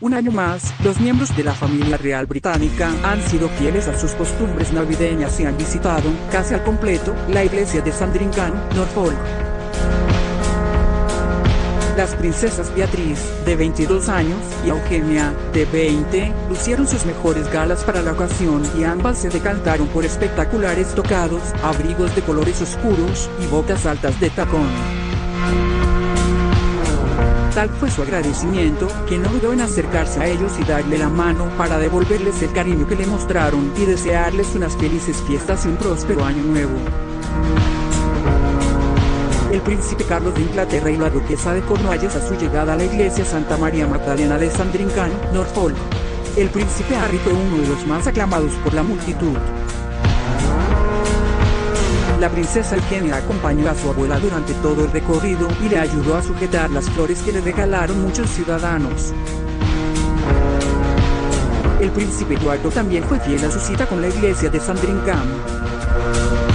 Un año más, los miembros de la familia real británica han sido fieles a sus costumbres navideñas y han visitado, casi al completo, la iglesia de Sandringham, Norfolk. Las princesas Beatriz, de 22 años, y Eugenia, de 20, lucieron sus mejores galas para la ocasión y ambas se decantaron por espectaculares tocados, abrigos de colores oscuros y botas altas de tacón. Tal fue su agradecimiento, que no dudó en acercarse a ellos y darle la mano para devolverles el cariño que le mostraron y desearles unas felices fiestas y un próspero año nuevo. El príncipe Carlos de Inglaterra y la duquesa de Cornualles a su llegada a la iglesia Santa María Magdalena de Sandringham, Norfolk. El príncipe Harry fue uno de los más aclamados por la multitud. La princesa Eugenia acompañó a su abuela durante todo el recorrido y le ayudó a sujetar las flores que le regalaron muchos ciudadanos. El príncipe Eduardo también fue fiel a su cita con la iglesia de Sandringham.